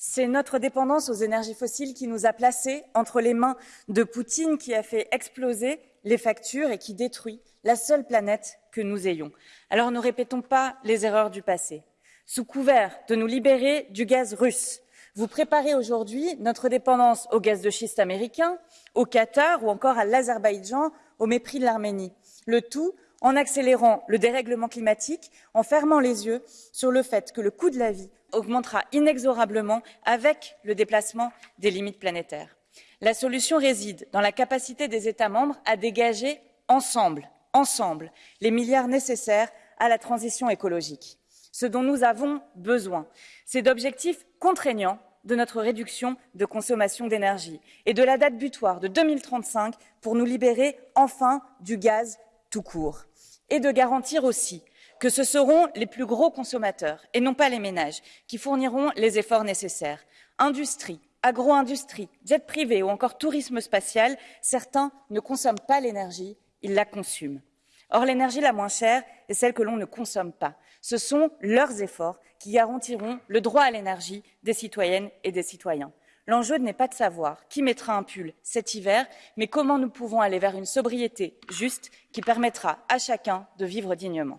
C'est notre dépendance aux énergies fossiles qui nous a placés entre les mains de Poutine qui a fait exploser les factures et qui détruit la seule planète que nous ayons. Alors ne répétons pas les erreurs du passé. Sous couvert de nous libérer du gaz russe, vous préparez aujourd'hui notre dépendance au gaz de schiste américain, au Qatar ou encore à l'Azerbaïdjan au mépris de l'Arménie. Le tout en accélérant le dérèglement climatique, en fermant les yeux sur le fait que le coût de la vie augmentera inexorablement avec le déplacement des limites planétaires. La solution réside dans la capacité des États membres à dégager ensemble, ensemble, les milliards nécessaires à la transition écologique. Ce dont nous avons besoin, c'est d'objectifs contraignants de notre réduction de consommation d'énergie et de la date butoir de 2035 pour nous libérer enfin du gaz tout court. Et de garantir aussi que ce seront les plus gros consommateurs, et non pas les ménages, qui fourniront les efforts nécessaires. Industrie, agro-industrie, jet privé ou encore tourisme spatial, certains ne consomment pas l'énergie, ils la consument. Or, l'énergie la moins chère est celle que l'on ne consomme pas. Ce sont leurs efforts qui garantiront le droit à l'énergie des citoyennes et des citoyens. L'enjeu n'est pas de savoir qui mettra un pull cet hiver, mais comment nous pouvons aller vers une sobriété juste qui permettra à chacun de vivre dignement.